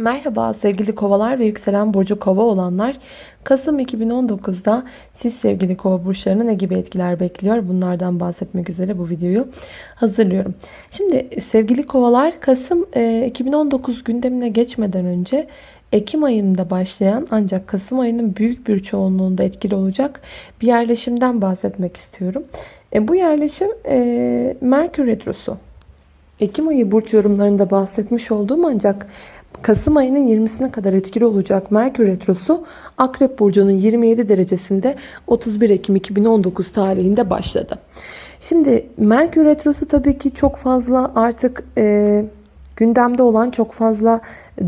Merhaba sevgili kovalar ve yükselen burcu kova olanlar. Kasım 2019'da siz sevgili kova burçlarına ne gibi etkiler bekliyor? Bunlardan bahsetmek üzere bu videoyu hazırlıyorum. Şimdi sevgili kovalar Kasım 2019 e, gündemine geçmeden önce Ekim ayında başlayan ancak Kasım ayının büyük bir çoğunluğunda etkili olacak bir yerleşimden bahsetmek istiyorum. E, bu yerleşim e, Merkür Retrosu. Ekim ayı burç yorumlarında bahsetmiş olduğum ancak Kasım ayının 20'sine kadar etkili olacak Merkür Retrosu Akrep Burcu'nun 27 derecesinde 31 Ekim 2019 tarihinde başladı. Şimdi Merkür Retrosu tabii ki çok fazla artık e, gündemde olan çok fazla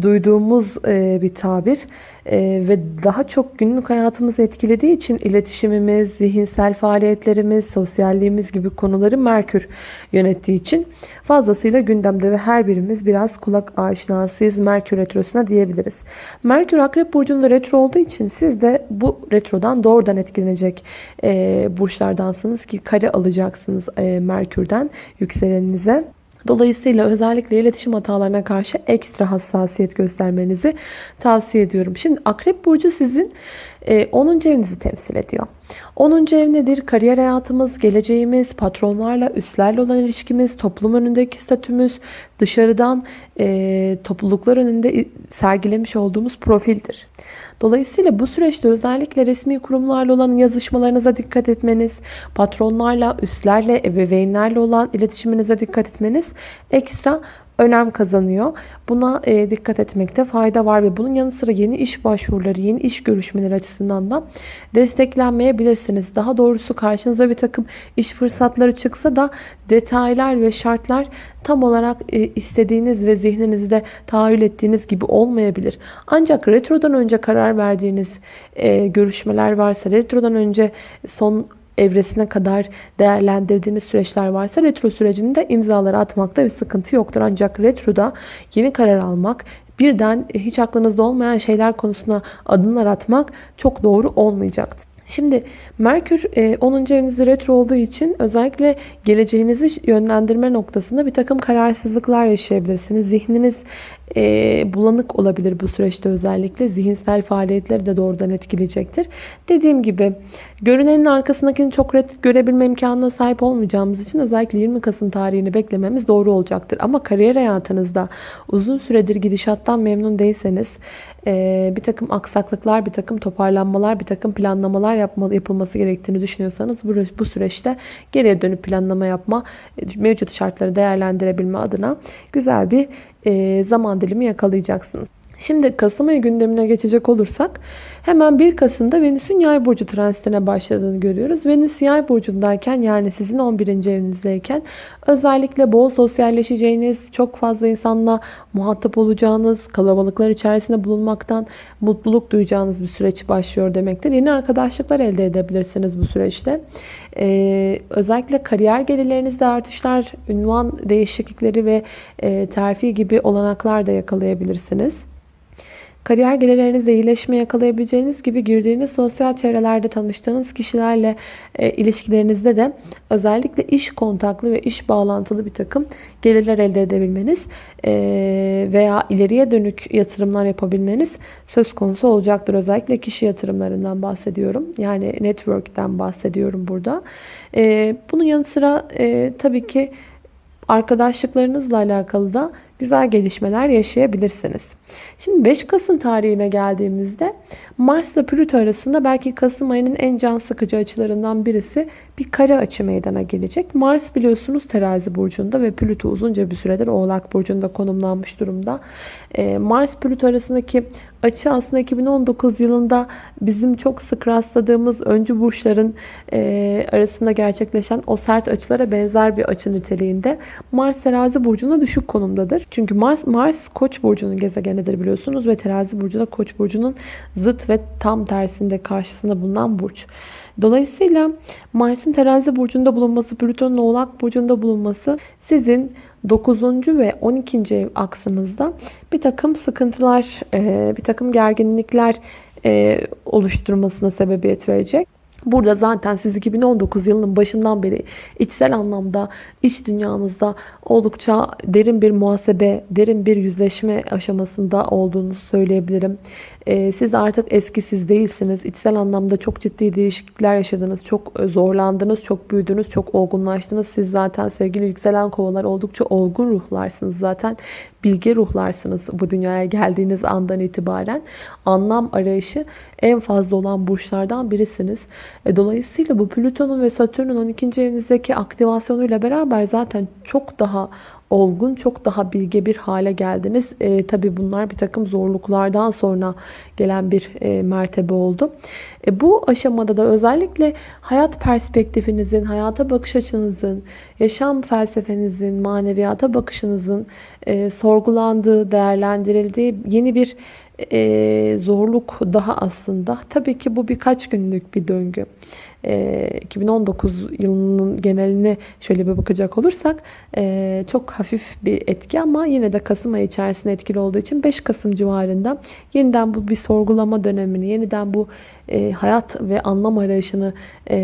duyduğumuz e, bir tabir e, ve daha çok günlük hayatımızı etkilediği için iletişimimiz, zihinsel faaliyetlerimiz, sosyalliğimiz gibi konuları Merkür yönettiği için fazlasıyla gündemde ve her birimiz biraz kulak aşinasıyız Merkür retrosuna diyebiliriz. Merkür Akrep Burcu'nda retro olduğu için siz de bu retrodan doğrudan etkilenecek e, burçlardansınız ki kare alacaksınız e, Merkür'den yükseleninize. Dolayısıyla özellikle iletişim hatalarına karşı ekstra hassasiyet göstermenizi tavsiye ediyorum. Şimdi Akrep Burcu sizin 10. E, evinizi temsil ediyor. 10. ev nedir? Kariyer hayatımız, geleceğimiz, patronlarla, üstlerle olan ilişkimiz, toplum önündeki statümüz, dışarıdan e, topluluklar önünde sergilemiş olduğumuz profildir. Dolayısıyla bu süreçte özellikle resmi kurumlarla olan yazışmalarınıza dikkat etmeniz, patronlarla, üstlerle, ebeveynlerle olan iletişiminize dikkat etmeniz ekstra önem kazanıyor. Buna e, dikkat etmekte fayda var ve bunun yanı sıra yeni iş başvuruları, yeni iş görüşmeleri açısından da desteklenmeyebilirsiniz. Daha doğrusu karşınıza bir takım iş fırsatları çıksa da detaylar ve şartlar tam olarak e, istediğiniz ve zihninizde tahayyül ettiğiniz gibi olmayabilir. Ancak retrodan önce karar verdiğiniz e, görüşmeler varsa, retrodan önce son evresine kadar değerlendirdiğiniz süreçler varsa retro sürecinde imzaları atmakta bir sıkıntı yoktur. Ancak retroda yeni karar almak, birden hiç aklınızda olmayan şeyler konusuna adımlar atmak çok doğru olmayacaktır. Şimdi Merkür 10. E, evinizde retro olduğu için özellikle geleceğinizi yönlendirme noktasında bir takım kararsızlıklar yaşayabilirsiniz. Zihniniz e, bulanık olabilir bu süreçte özellikle. Zihinsel faaliyetleri de doğrudan etkileyecektir. Dediğim gibi görünenin arkasındakini çok net görebilme imkanına sahip olmayacağımız için özellikle 20 Kasım tarihini beklememiz doğru olacaktır. Ama kariyer hayatınızda uzun süredir gidişattan memnun değilseniz e, bir takım aksaklıklar, bir takım toparlanmalar, bir takım planlamalar yapmalı, yapılması gerektiğini düşünüyorsanız bu, bu süreçte geriye dönüp planlama yapma, mevcut şartları değerlendirebilme adına güzel bir e, zaman dilimi yakalayacaksınız. Şimdi Kasım ayı gündemine geçecek olursak hemen 1 Kasım'da Venüs'ün yay burcu transitine başladığını görüyoruz. Venüs yay burcundayken yani sizin 11. evinizdeyken özellikle bol sosyalleşeceğiniz, çok fazla insanla muhatap olacağınız, kalabalıklar içerisinde bulunmaktan mutluluk duyacağınız bir süreç başlıyor demektir. Yeni arkadaşlıklar elde edebilirsiniz bu süreçte. Ee, özellikle kariyer gelirlerinizde artışlar, ünvan değişiklikleri ve e, terfi gibi olanaklar da yakalayabilirsiniz. Kariyer gelirlerinizde iyileşme yakalayabileceğiniz gibi girdiğiniz sosyal çevrelerde tanıştığınız kişilerle e, ilişkilerinizde de özellikle iş kontaklı ve iş bağlantılı bir takım gelirler elde edebilmeniz e, veya ileriye dönük yatırımlar yapabilmeniz söz konusu olacaktır. Özellikle kişi yatırımlarından bahsediyorum. Yani network'ten bahsediyorum burada. E, bunun yanı sıra e, tabii ki arkadaşlıklarınızla alakalı da güzel gelişmeler yaşayabilirsiniz. Şimdi 5 Kasım tarihine geldiğimizde Mars ile Plüto arasında belki Kasım ayının en can sıkıcı açılarından birisi bir kare açı meydana gelecek. Mars biliyorsunuz terazi burcunda ve Plüto uzunca bir süredir oğlak burcunda konumlanmış durumda. Ee, Mars Plüto arasındaki açı aslında 2019 yılında bizim çok sık rastladığımız öncü burçların e, arasında gerçekleşen o sert açılara benzer bir açı niteliğinde. Mars terazi burcunda düşük konumdadır. Çünkü Mars, Mars koç burcunun gezegenidir biliyorsunuz ve terazi burcu da koç burcunun zıt ve tam tersinde karşısında bulunan burç. Dolayısıyla Mars'ın terazi burcunda bulunması, Plüton'un oğlak burcunda bulunması sizin 9. ve 12. ev aksınızda bir takım sıkıntılar, bir takım gerginlikler oluşturmasına sebebiyet verecek. Burada zaten siz 2019 yılının başından beri içsel anlamda iç dünyanızda oldukça derin bir muhasebe, derin bir yüzleşme aşamasında olduğunu söyleyebilirim. Ee, siz artık eski siz değilsiniz. İçsel anlamda çok ciddi değişiklikler yaşadınız. Çok zorlandınız, çok büyüdünüz, çok olgunlaştınız. Siz zaten sevgili yükselen kovalar oldukça olgun ruhlarsınız zaten. Bilge ruhlarsınız bu dünyaya geldiğiniz andan itibaren. Anlam arayışı en fazla olan burçlardan birisiniz. E, dolayısıyla bu Plüton'un ve Satürn'ün 12. evinizdeki aktivasyonuyla beraber zaten çok daha olgun, çok daha bilge bir hale geldiniz. E, Tabi bunlar bir takım zorluklardan sonra gelen bir e, mertebe oldu. E, bu aşamada da özellikle hayat perspektifinizin, hayata bakış açınızın, yaşam felsefenizin, maneviyata bakışınızın e, sorgulandığı, değerlendirildiği yeni bir e, zorluk daha aslında. Tabii ki bu birkaç günlük bir döngü. 2019 ee, yılının geneline şöyle bir bakacak olursak e, çok hafif bir etki ama yine de Kasım ayı içerisinde etkili olduğu için 5 Kasım civarında yeniden bu bir sorgulama dönemini, yeniden bu e, hayat ve anlam arayışını e,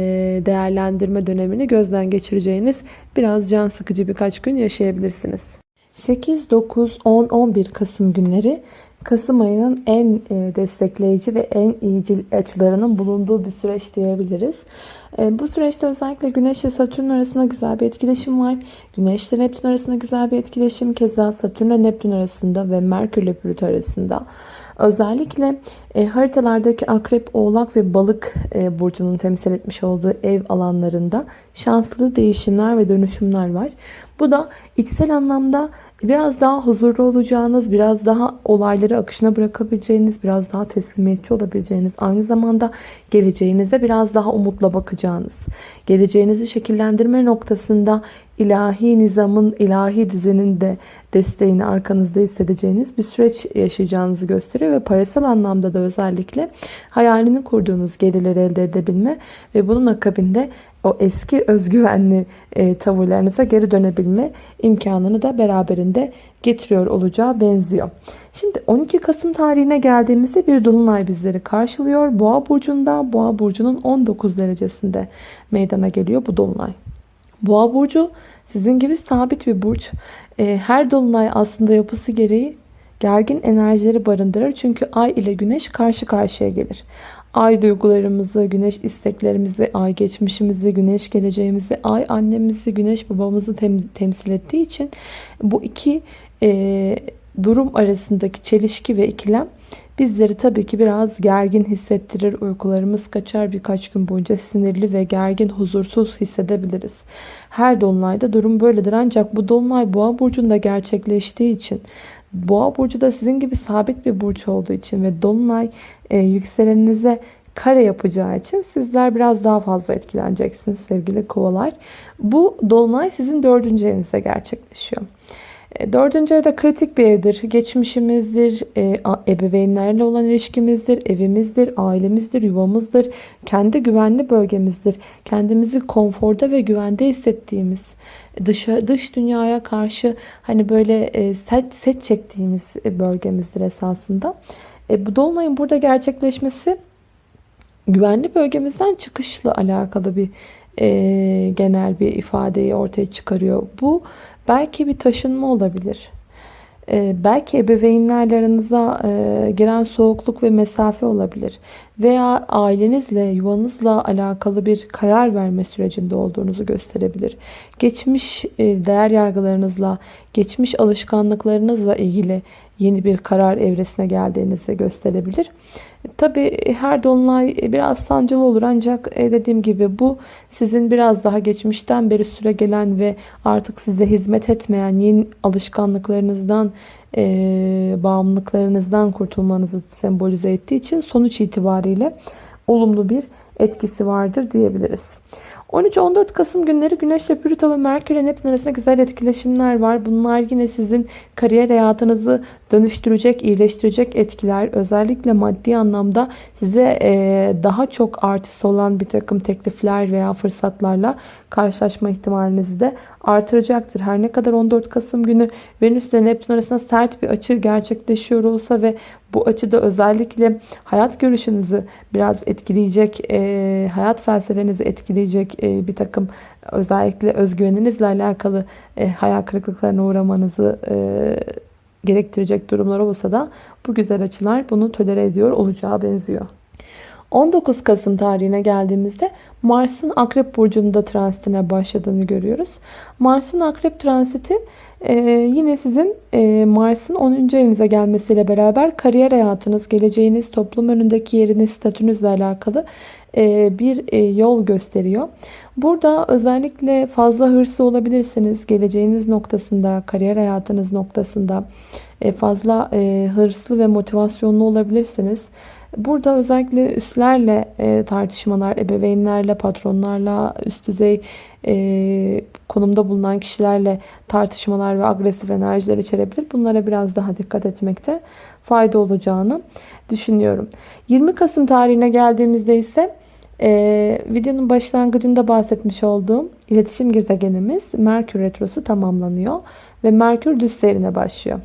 değerlendirme dönemini gözden geçireceğiniz biraz can sıkıcı birkaç gün yaşayabilirsiniz. 8, 9, 10, 11 Kasım günleri Kasım ayının en e, destekleyici ve en iyicil açılarının bulunduğu bir süreç diyebiliriz. E, bu süreçte özellikle Güneş ile Satürn arasında güzel bir etkileşim var. Güneş ile Neptün arasında güzel bir etkileşim. Keza Satürn ile Neptün arasında ve Merkür ile Plüto arasında. Özellikle e, haritalardaki akrep, oğlak ve balık e, burcunun temsil etmiş olduğu ev alanlarında şanslı değişimler ve dönüşümler var. Bu da içsel anlamda biraz daha huzurlu olacağınız, biraz daha olayları akışına bırakabileceğiniz, biraz daha teslimiyetçi olabileceğiniz, aynı zamanda geleceğinize biraz daha umutla bakacağınız, geleceğinizi şekillendirme noktasında ilahi nizamın, ilahi dizinin de desteğini arkanızda hissedeceğiniz bir süreç yaşayacağınızı gösteriyor ve parasal anlamda da özellikle hayalini kurduğunuz gelirleri elde edebilme ve bunun akabinde o eski özgüvenli e, tavırlarınıza geri dönebilme imkanını da beraberinde getiriyor olacağı benziyor. Şimdi 12 Kasım tarihine geldiğimizde bir dolunay bizleri karşılıyor. Boğa burcunda, Boğa burcunun 19 derecesinde meydana geliyor bu dolunay. Boğa burcu sizin gibi sabit bir burç. E, her dolunay aslında yapısı gereği gergin enerjileri barındırır. Çünkü ay ile güneş karşı karşıya gelir. Ay duygularımızı, güneş isteklerimizi, ay geçmişimizi, güneş geleceğimizi, ay annemizi, güneş babamızı tem temsil ettiği için bu iki e, durum arasındaki çelişki ve ikilem bizleri tabii ki biraz gergin hissettirir. Uykularımız kaçar birkaç gün boyunca sinirli ve gergin, huzursuz hissedebiliriz. Her dolunayda durum böyledir ancak bu dolunay boğa burcunda gerçekleştiği için Boğa burcu da sizin gibi sabit bir burç olduğu için ve dolunay e, yükseleninize kare yapacağı için sizler biraz daha fazla etkileneceksiniz sevgili kovalar. Bu dolunay sizin dördüncü evinizde gerçekleşiyor. E, dördüncü evde kritik bir evdir. Geçmişimizdir, e, ebeveynlerle olan ilişkimizdir, evimizdir, ailemizdir, yuvamızdır, kendi güvenli bölgemizdir. Kendimizi konforda ve güvende hissettiğimiz, dış, dış dünyaya karşı hani böyle e, set, set çektiğimiz bölgemizdir esasında. Bu dolunayın burada gerçekleşmesi güvenli bölgemizden çıkışla alakalı bir genel bir ifadeyi ortaya çıkarıyor. Bu belki bir taşınma olabilir. E, belki ebeveynlerle aranıza e, giren soğukluk ve mesafe olabilir. Veya ailenizle, yuvanızla alakalı bir karar verme sürecinde olduğunuzu gösterebilir. Geçmiş e, değer yargılarınızla, geçmiş alışkanlıklarınızla ilgili yeni bir karar evresine geldiğinizi gösterebilir. Tabi her dolunay biraz sancılı olur ancak e, dediğim gibi bu sizin biraz daha geçmişten beri süre gelen ve artık size hizmet etmeyen yeni alışkanlıklarınızdan, e, bağımlılıklarınızdan kurtulmanızı sembolize ettiği için sonuç itibariyle olumlu bir etkisi vardır diyebiliriz. 13-14 Kasım günleri Güneş ile Plüto ve Merkür ile Neptün arasında güzel etkileşimler var. Bunlar yine sizin kariyer hayatınızı dönüştürecek, iyileştirecek etkiler. Özellikle maddi anlamda size daha çok artısı olan bir takım teklifler veya fırsatlarla karşılaşma ihtimalinizi de artıracaktır. Her ne kadar 14 Kasım günü Venüs ile Neptün arasında sert bir açı gerçekleşiyor olsa ve bu açıda özellikle hayat görüşünüzü biraz etkileyecek, e, hayat felsefenizi etkileyecek e, bir takım özellikle özgüveninizle alakalı e, hayal kırıklıklarına uğramanızı e, gerektirecek durumlar olsa da bu güzel açılar bunu tolere ediyor olacağı benziyor. 19 Kasım tarihine geldiğimizde Mars'ın Akrep Burcu'nda transitine başladığını görüyoruz. Mars'ın Akrep transiti e, yine sizin e, Mars'ın 10. evinize gelmesiyle beraber kariyer hayatınız, geleceğiniz, toplum önündeki yeriniz, statünüzle alakalı e, bir yol gösteriyor. Burada özellikle fazla hırslı olabilirsiniz. Geleceğiniz noktasında, kariyer hayatınız noktasında fazla hırslı ve motivasyonlu olabilirsiniz. Burada özellikle üstlerle e, tartışmalar, ebeveynlerle, patronlarla, üst düzey e, konumda bulunan kişilerle tartışmalar ve agresif enerjiler içerebilir. Bunlara biraz daha dikkat etmekte fayda olacağını düşünüyorum. 20 Kasım tarihine geldiğimizde ise ee, videonun başlangıcında bahsetmiş olduğum iletişim gezegenimiz Merkür Retrosu tamamlanıyor ve Merkür düz seyrine başlıyor.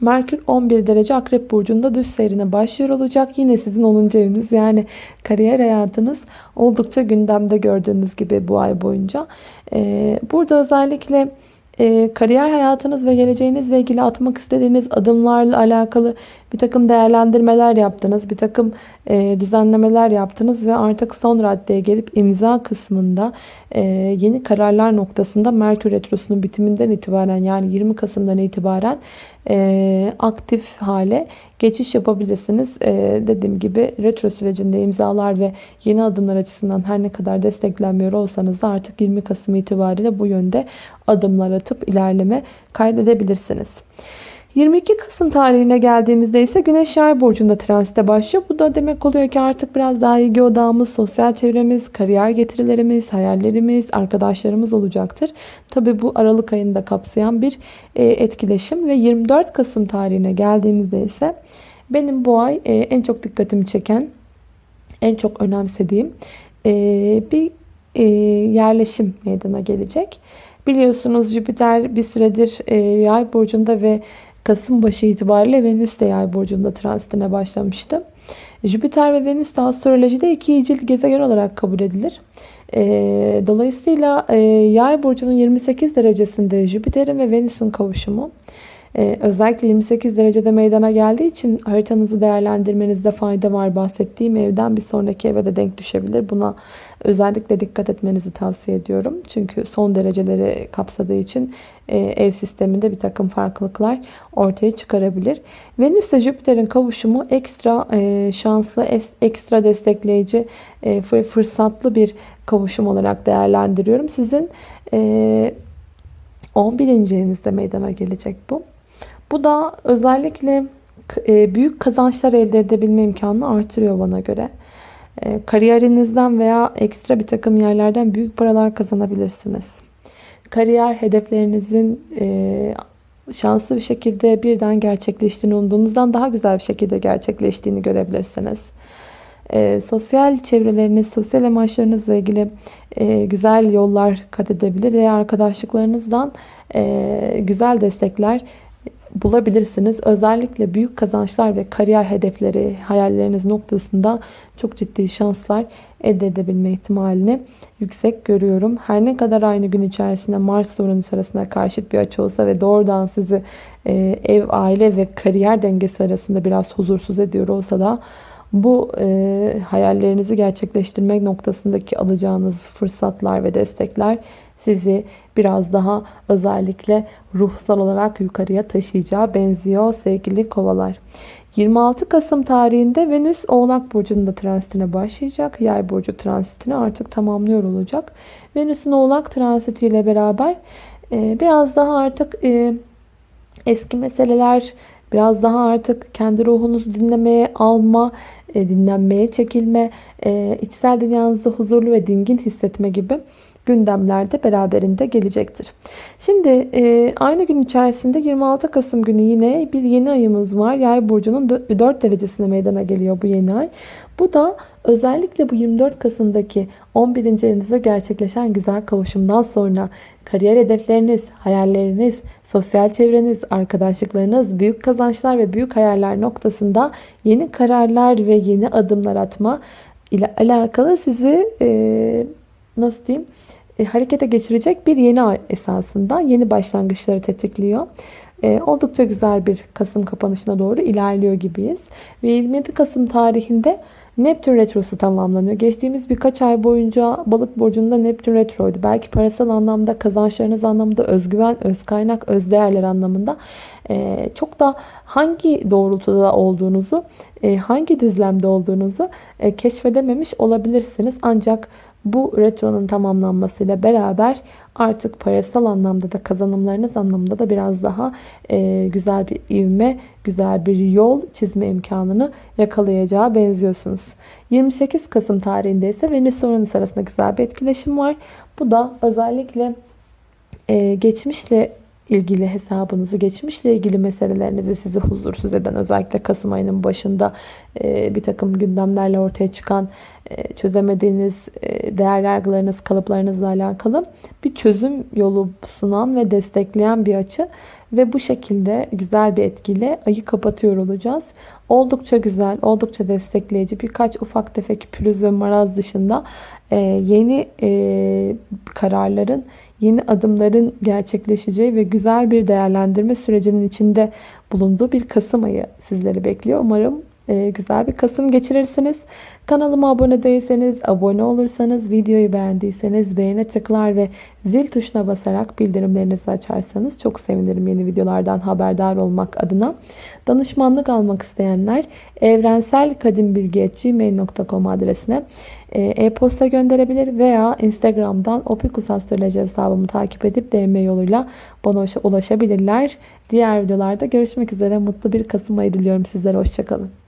Merkür 11 derece Akrep Burcu'nda düz seyrine başlıyor olacak. Yine sizin 10. eviniz yani kariyer hayatınız oldukça gündemde gördüğünüz gibi bu ay boyunca. Ee, burada özellikle e, kariyer hayatınız ve geleceğinizle ilgili atmak istediğiniz adımlarla alakalı bir takım değerlendirmeler yaptınız. Bir takım e, düzenlemeler yaptınız ve artık son raddeye gelip imza kısmında e, yeni kararlar noktasında Merkür Retrosu'nun bitiminden itibaren yani 20 Kasım'dan itibaren e, aktif hale geçiş yapabilirsiniz. E, dediğim gibi retro sürecinde imzalar ve yeni adımlar açısından her ne kadar desteklenmiyor olsanız da artık 20 Kasım itibariyle bu yönde adımlar atıp ilerleme kaydedebilirsiniz. 22 Kasım tarihine geldiğimizde ise Güneş Yay burcunda transite başlıyor. Bu da demek oluyor ki artık biraz daha ilgi odağımız, sosyal çevremiz, kariyer getirilerimiz, hayallerimiz, arkadaşlarımız olacaktır. Tabi bu Aralık ayında kapsayan bir e, etkileşim ve 24 Kasım tarihine geldiğimizde ise benim bu ay e, en çok dikkatimi çeken, en çok önemsediğim e, bir yerleşim meydana gelecek. Biliyorsunuz Jüpiter bir süredir yay burcunda ve Kasım başı itibariyle Venüs de yay burcunda transitine başlamıştı. Jüpiter ve Venüs de astrolojide iki icil gezegen olarak kabul edilir. Ee, dolayısıyla e, yay burcunun 28 derecesinde Jüpiter'in ve Venüs'ün kavuşumu ee, özellikle 28 derecede meydana geldiği için haritanızı değerlendirmenizde fayda var. Bahsettiğim evden bir sonraki eve de denk düşebilir. Buna özellikle dikkat etmenizi tavsiye ediyorum. Çünkü son dereceleri kapsadığı için e, ev sisteminde bir takım farklılıklar ortaya çıkarabilir. Venüs ile Jüpiter'in kavuşumu ekstra e, şanslı, ekstra destekleyici, e, fırsatlı bir kavuşum olarak değerlendiriyorum. Sizin 11. evinizde meydana gelecek bu. Bu da özellikle e, büyük kazançlar elde edebilme imkanını artırıyor bana göre. E, kariyerinizden veya ekstra bir takım yerlerden büyük paralar kazanabilirsiniz. Kariyer hedeflerinizin e, şanslı bir şekilde birden gerçekleştiğini umduğunuzdan daha güzel bir şekilde gerçekleştiğini görebilirsiniz. Sosyal çevreleriniz, sosyal amaçlarınızla ilgili güzel yollar kat edebilir veya arkadaşlıklarınızdan güzel destekler bulabilirsiniz. Özellikle büyük kazançlar ve kariyer hedefleri, hayalleriniz noktasında çok ciddi şanslar elde edebilme ihtimalini yüksek görüyorum. Her ne kadar aynı gün içerisinde Mars Uranüs arasında karşıt bir açı olsa ve doğrudan sizi e, ev, aile ve kariyer dengesi arasında biraz huzursuz ediyor olsa da bu e, hayallerinizi gerçekleştirmek noktasındaki alacağınız fırsatlar ve destekler sizi biraz daha özellikle ruhsal olarak yukarıya taşıyacağı benziyor sevgili kovalar. 26 Kasım tarihinde Venüs Oğlak Burcu'nda transitine başlayacak. Yay Burcu transitini artık tamamlıyor olacak. Venüs'ün Oğlak transitiyle beraber e, biraz daha artık e, eski meseleler, Biraz daha artık kendi ruhunuzu dinlemeye alma, e, dinlenmeye çekilme, içsel dünyanızı huzurlu ve dingin hissetme gibi gündemlerde beraberinde gelecektir. Şimdi e, aynı gün içerisinde 26 Kasım günü yine bir yeni ayımız var. Yay burcunun 4 derecesine meydana geliyor bu yeni ay. Bu da özellikle bu 24 Kasım'daki 11. evinizde gerçekleşen güzel kavuşumdan sonra kariyer hedefleriniz, hayalleriniz, sosyal çevreniz, arkadaşlıklarınız, büyük kazançlar ve büyük hayaller noktasında yeni kararlar ve yeni adımlar atma ile alakalı sizi e, nasıl diyeyim e, harekete geçirecek bir yeni ay esasında yeni başlangıçları tetikliyor. E, oldukça güzel bir Kasım kapanışına doğru ilerliyor gibiyiz. Ve 27 Kasım tarihinde Neptün Retrosu tamamlanıyor. Geçtiğimiz birkaç ay boyunca balık burcunda Neptün Retroydu. Belki parasal anlamda, kazançlarınız anlamında, özgüven, öz kaynak, öz değerler anlamında e, çok da hangi doğrultuda olduğunuzu, e, hangi dizlemde olduğunuzu e, keşfedememiş olabilirsiniz. Ancak bu retronun tamamlanmasıyla beraber artık parasal anlamda da kazanımlarınız anlamında da biraz daha e, güzel bir ivme, güzel bir yol çizme imkanını yakalayacağı benziyorsunuz. 28 Kasım tarihinde ise Venüs Uranüs arasında güzel bir etkileşim var. Bu da özellikle e, geçmişle ilgili hesabınızı, geçmişle ilgili meselelerinizi sizi huzursuz eden özellikle Kasım ayının başında e, bir takım gündemlerle ortaya çıkan e, çözemediğiniz e, değer yargılarınız, kalıplarınızla alakalı bir çözüm yolu sunan ve destekleyen bir açı ve bu şekilde güzel bir etkiyle ayı kapatıyor olacağız. Oldukça güzel, oldukça destekleyici birkaç ufak tefek pürüz ve maraz dışında yeni kararların yeni adımların gerçekleşeceği ve güzel bir değerlendirme sürecinin içinde bulunduğu bir Kasım ayı sizleri bekliyor. Umarım e, güzel bir Kasım geçirirsiniz. Kanalıma abone değilseniz, abone olursanız, videoyu beğendiyseniz beğene tıklar ve zil tuşuna basarak bildirimlerinizi açarsanız çok sevinirim yeni videolardan haberdar olmak adına. Danışmanlık almak isteyenler evrenselkadimbilgi.gmail.com adresine e, e-posta gönderebilir veya Instagram'dan opikusastroloji hesabımı takip edip DM yoluyla bana ulaşabilirler. Diğer videolarda görüşmek üzere. Mutlu bir Kasım ayı diliyorum sizlere. Hoşçakalın.